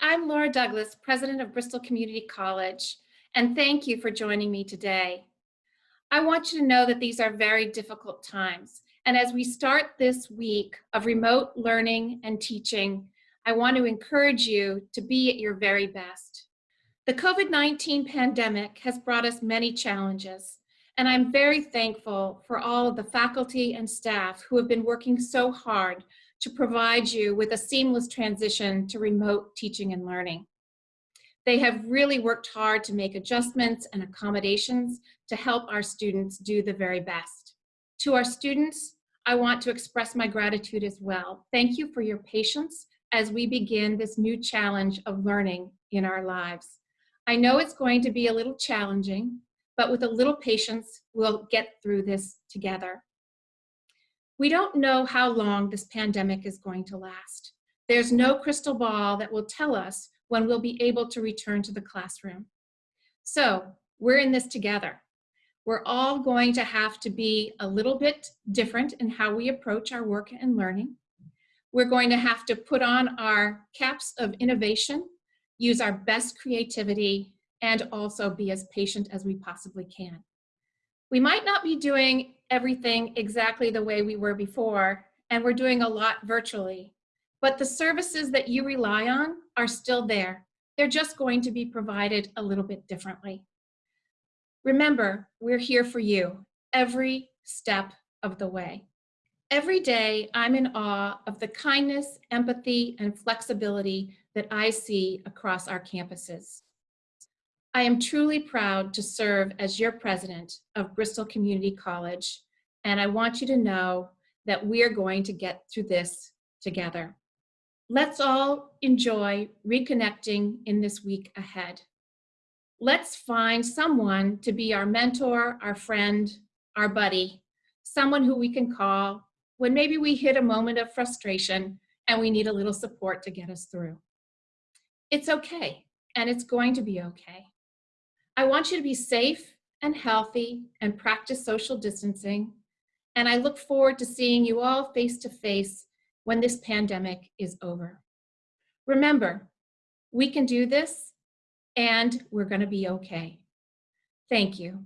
I'm Laura Douglas, President of Bristol Community College, and thank you for joining me today. I want you to know that these are very difficult times, and as we start this week of remote learning and teaching, I want to encourage you to be at your very best. The COVID-19 pandemic has brought us many challenges, and I'm very thankful for all of the faculty and staff who have been working so hard to provide you with a seamless transition to remote teaching and learning. They have really worked hard to make adjustments and accommodations to help our students do the very best. To our students, I want to express my gratitude as well. Thank you for your patience as we begin this new challenge of learning in our lives. I know it's going to be a little challenging, but with a little patience, we'll get through this together. We don't know how long this pandemic is going to last. There's no crystal ball that will tell us when we'll be able to return to the classroom. So we're in this together. We're all going to have to be a little bit different in how we approach our work and learning. We're going to have to put on our caps of innovation, use our best creativity, and also be as patient as we possibly can. We might not be doing everything exactly the way we were before, and we're doing a lot virtually, but the services that you rely on are still there. They're just going to be provided a little bit differently. Remember, we're here for you every step of the way. Every day, I'm in awe of the kindness, empathy, and flexibility that I see across our campuses. I am truly proud to serve as your president of Bristol Community College, and I want you to know that we are going to get through this together. Let's all enjoy reconnecting in this week ahead. Let's find someone to be our mentor, our friend, our buddy, someone who we can call when maybe we hit a moment of frustration and we need a little support to get us through. It's okay, and it's going to be okay. I want you to be safe and healthy and practice social distancing. And I look forward to seeing you all face to face when this pandemic is over. Remember, we can do this and we're gonna be okay. Thank you.